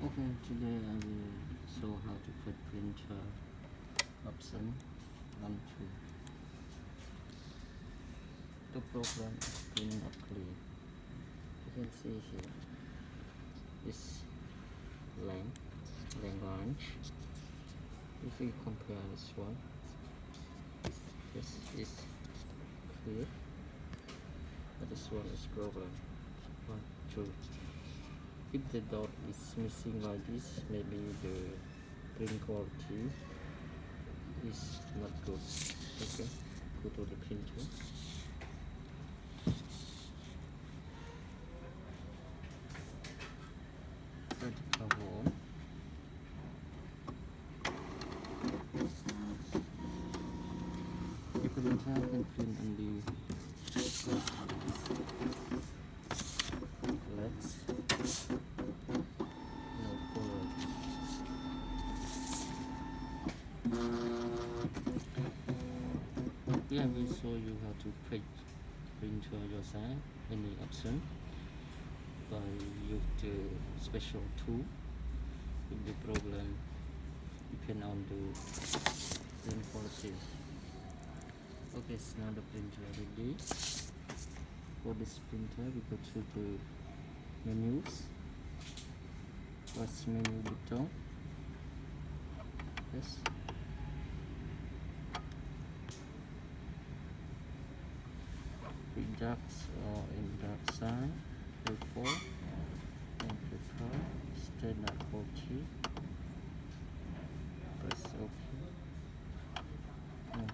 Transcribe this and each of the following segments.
Okay, today I will show how to put printer option one two. The program is print not clear. You can see here this line, line orange. If we compare this one, this is clear, but this one is problem. One, two. If the dot is missing like this, maybe the print quality is not good. Okay, go to the printer. Put the cover on. The printer can print only let's no color. Show you have to print printer your side any option by use the special tool if the problem depend on the print quality. Okay, so now the printer ready. For this printer, we go to the menus. First menu button. Yes. Redux or in dark uh, side. Before uh, and prepare standard 40. Press OK. No.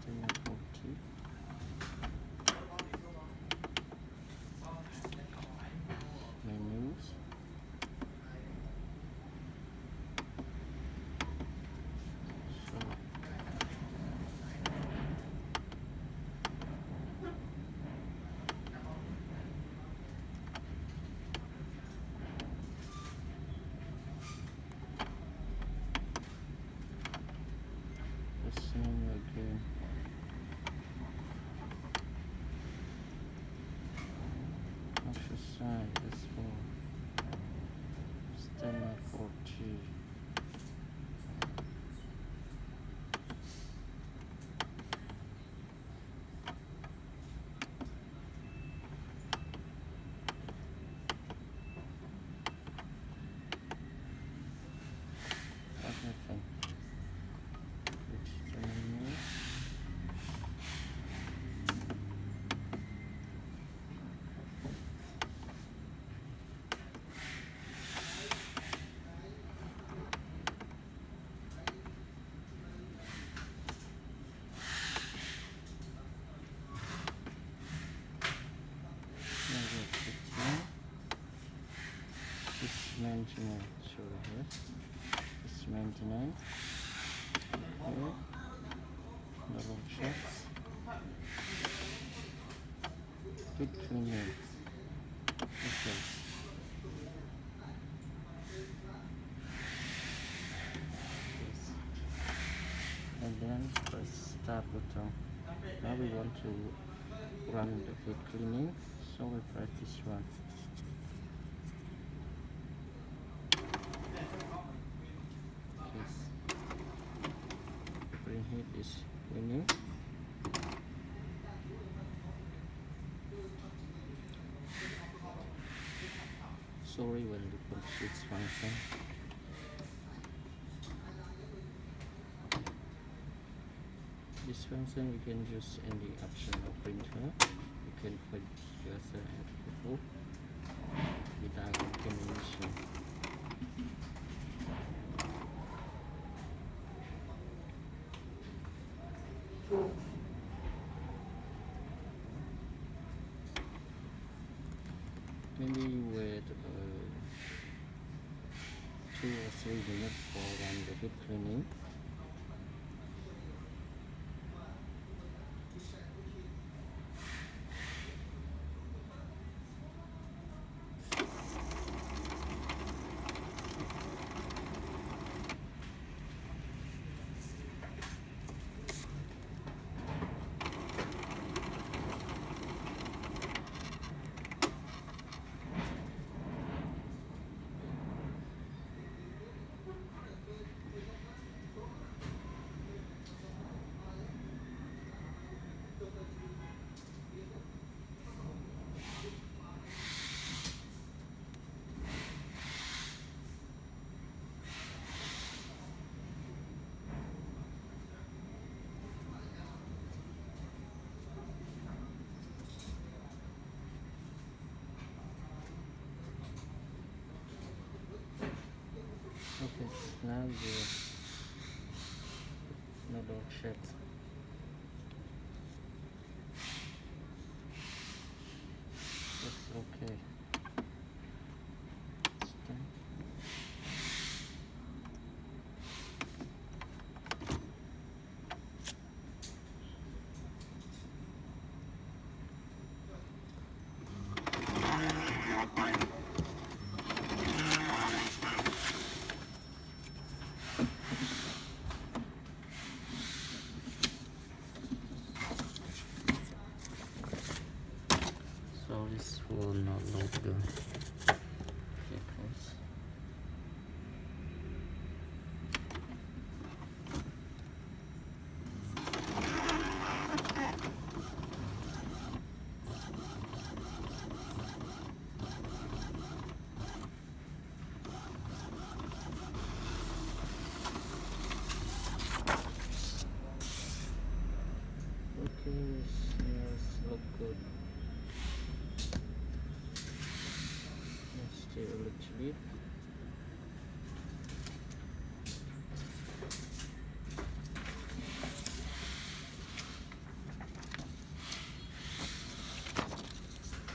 Standard 40. Menus. So the same again. Exercise as well. Standard 40. What happened? Which menu? Number 15. This maintenance, sorry, yes. This maintenance. Here. Double checks. Good cleaning. Okay. Yes. And then press start button. Now we want to run the food cleaning, so we press this one. Yes. Bring heat is cleaning. Sorry when the computer function. This function we can use any option of printer. You can put user and photo without combination. Maybe wait uh, three minutes for run the deep now you double check it's okay it's done. So this will not load the vehicles. Okay, smells look good. Let's do a little bit.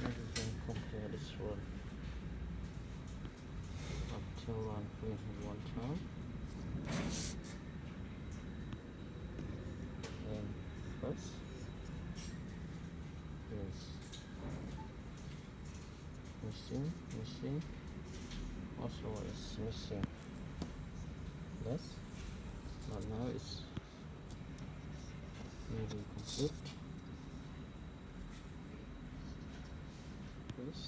Now we can compare this one up to one point one time. And missing, missing. Also is missing this, but now it's nearly complete. This.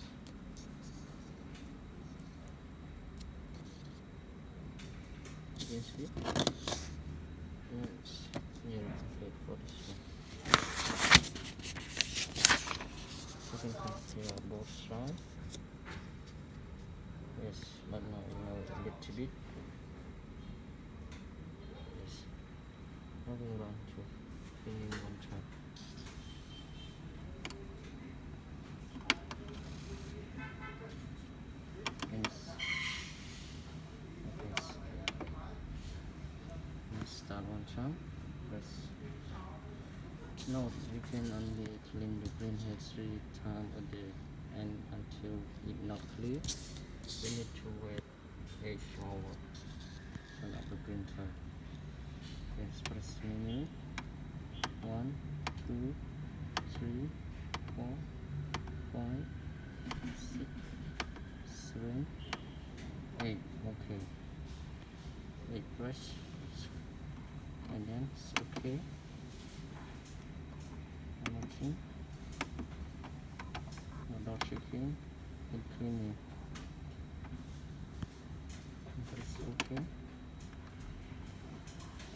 You can see. Yeah, it's nearly complete for this one. You can compare both sides. Yes, but now you know bit. Yes. Moving on to finish one time. Yes. Okay. Let's start one time. Press Note, you can only clean the printhead three times a day and until it not clear, you need to wait 8 hours turn off the printer. Yes, press menu. 1, 2, 3, 4, 5, 6, 7, 8. Okay. Wait, press and then it's okay. Watching. Double checking and cleaning. Press OK.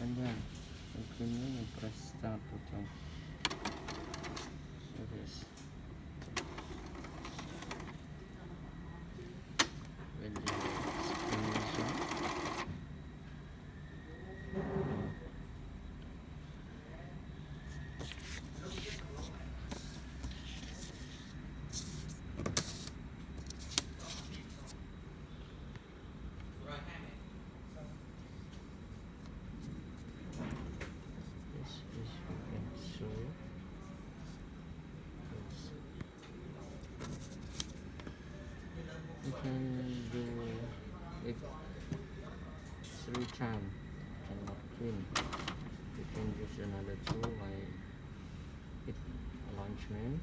And then when cleaning and press start button. So this. When the screen is on. This is we can show you. Yes. You can do it three times. Cannot clean. You can use another tool like hit launchment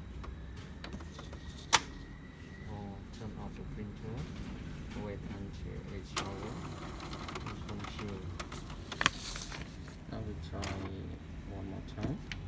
or turn off the printer. Wait until it's over and continue. Now we try one more time.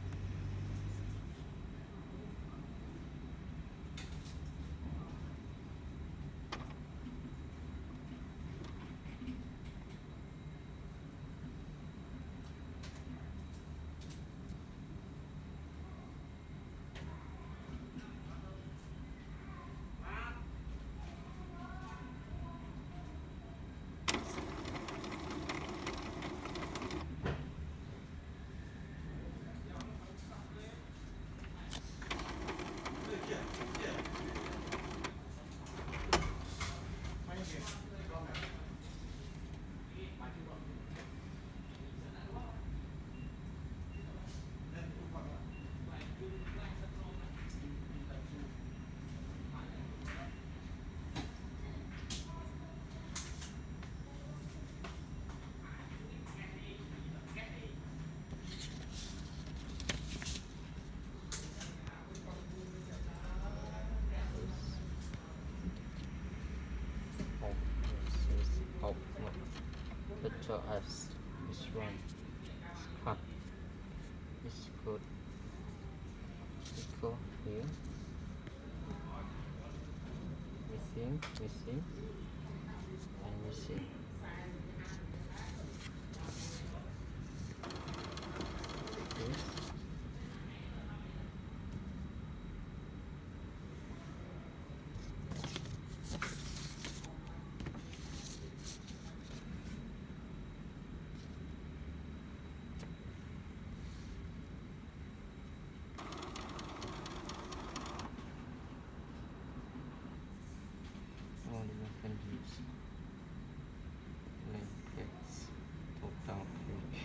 So as this one. Cut this code echo here. Missing missing and missing this all the mechanisms blankets total page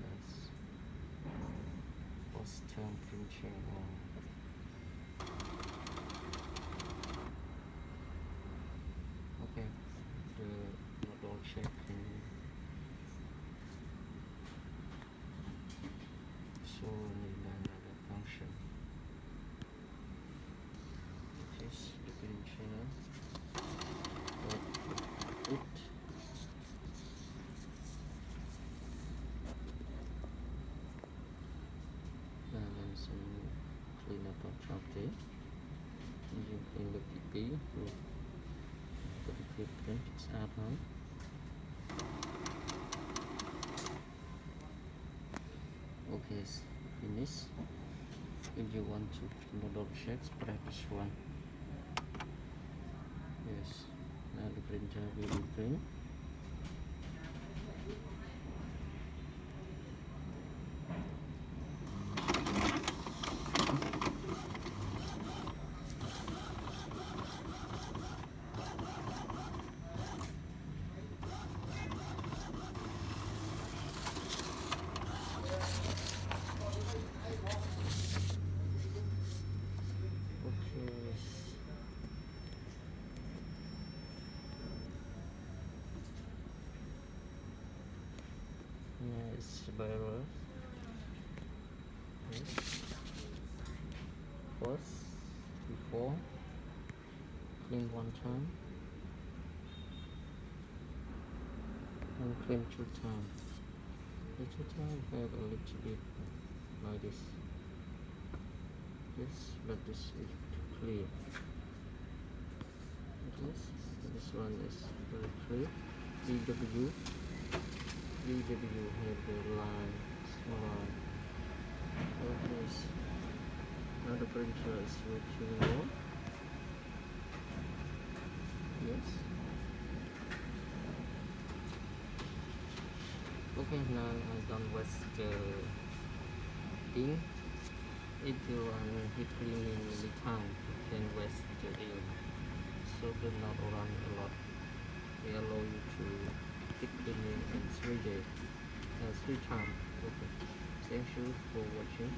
that's post term printing on okay the model checking so need another function which is the green channel output and then some cleanup of chocolate you clean the PP look the on okay finish if you want to model checks press this one. Yes now the printer will print Yes. First, before, clean one time, and clean two times. Two times have a little bit like this. Yes, but this is clear. Yes, this one is very clear. VW VW have the line, small line. Okay, s- now the printer is working well. Yes. Okay, now I don't waste uh, the ink. If you want deep cleaning the time, can waste the ink. So do not run a lot. They allow you to cleaning in three days, uh, three times. Okay. Thank you for watching.